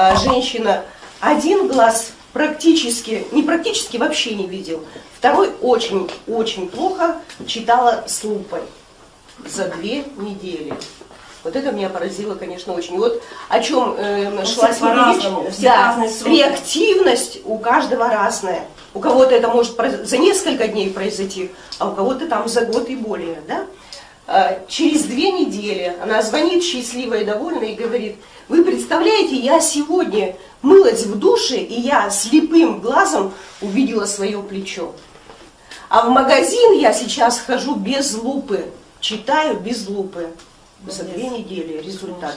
э, женщина один глаз практически, не практически вообще не видел, второй очень-очень плохо читала с лупой за две недели. Вот это меня поразило, конечно, очень. И вот о чем э, шла сегодня речь. Да, реактивность у каждого разная. У кого-то это может за несколько дней произойти, а у кого-то там за год и более. Да? А, через две недели она звонит счастливая и довольная и говорит, вы представляете, я сегодня мылась в душе, и я слепым глазом увидела свое плечо. А в магазин я сейчас хожу без лупы, читаю без лупы. За две недели результат.